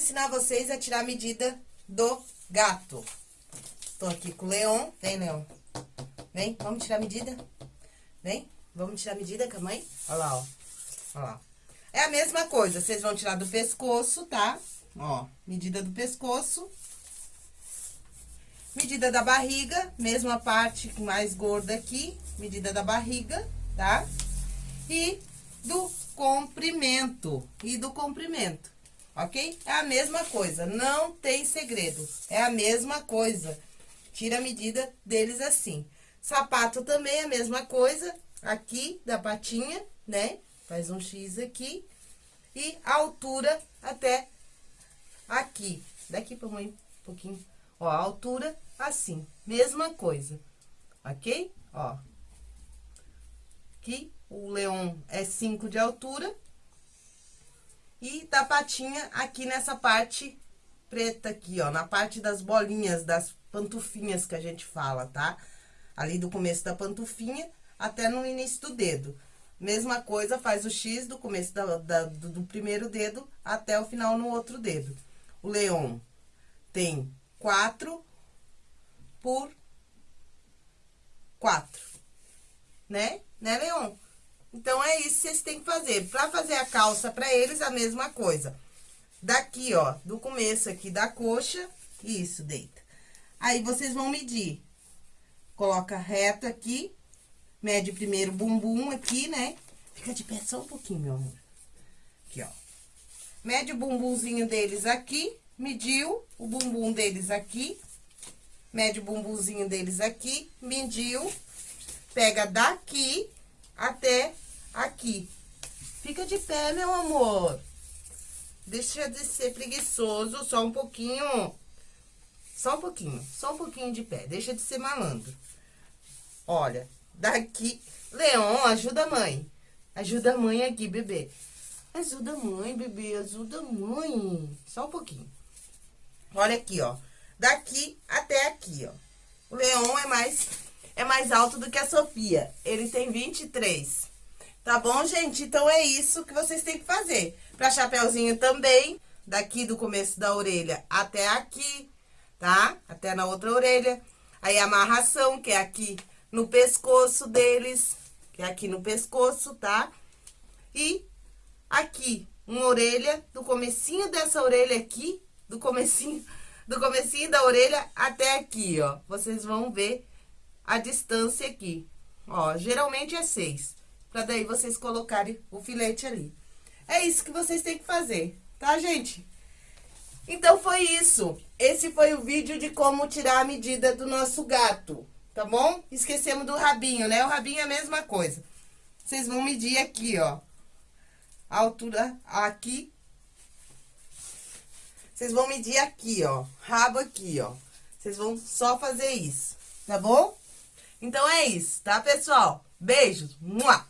ensinar vocês a tirar a medida do gato. Tô aqui com o Leon. Vem, Leon. Vem, vamos tirar a medida? Vem, vamos tirar a medida com a mãe? Olha lá, ó. Olha lá. É a mesma coisa, vocês vão tirar do pescoço, tá? Ó, medida do pescoço. Medida da barriga, mesma parte mais gorda aqui, medida da barriga, tá? E do comprimento, e do comprimento, ok? É a mesma coisa, não tem segredo, é a mesma coisa. Tira a medida deles assim. Sapato também é a mesma coisa, aqui da patinha, né? Faz um X aqui. E a altura até aqui. Daqui pra mãe um pouquinho. Ó, a altura assim, mesma coisa, ok? Ó. Aqui, o leão é 5 de altura. E da patinha aqui nessa parte preta aqui, ó, na parte das bolinhas, das pantufinhas que a gente fala, tá? Ali do começo da pantufinha até no início do dedo. Mesma coisa, faz o X do começo da, da, do, primeiro dedo até o final no outro dedo. O leão tem quatro por quatro, né? Né, Leon? Então, é isso que vocês têm que fazer. Pra fazer a calça pra eles, a mesma coisa. Daqui, ó, do começo aqui da coxa, isso, deita. Aí, vocês vão medir. Coloca reto aqui, mede primeiro o bumbum aqui, né? Fica de pé só um pouquinho, meu amor. Aqui, ó. Mede o bumbumzinho deles aqui, mediu o bumbum deles aqui, mede o bumbumzinho deles aqui, mediu, pega daqui até aqui. Fica de pé, meu amor. Deixa de ser preguiçoso, só um pouquinho. Só um pouquinho, só um pouquinho de pé. Deixa de ser malandro. Olha, daqui... Leon, ajuda a mãe. Ajuda a mãe aqui, bebê. Ajuda a mãe, bebê, ajuda a mãe. Só um pouquinho. Olha aqui, ó. Daqui até aqui, ó. O Leon é mais, é mais alto do que a Sofia. Ele tem 23. Tá bom, gente? Então, é isso que vocês têm que fazer. Pra chapéuzinho também, daqui do começo da orelha até aqui, tá? Até na outra orelha. Aí, a amarração, que é aqui no pescoço deles, que é aqui no pescoço, tá? E aqui, uma orelha, do comecinho dessa orelha aqui do comecinho, do comecinho da orelha até aqui, ó. Vocês vão ver a distância aqui. Ó, geralmente é seis, pra daí vocês colocarem o filete ali. É isso que vocês têm que fazer, tá, gente? Então, foi isso. Esse foi o vídeo de como tirar a medida do nosso gato, tá bom? Esquecemos do rabinho, né? O rabinho é a mesma coisa. Vocês vão medir aqui, ó. A altura aqui vocês vão medir aqui, ó. Rabo aqui, ó. Vocês vão só fazer isso, tá bom? Então, é isso, tá, pessoal? Beijos. Mua!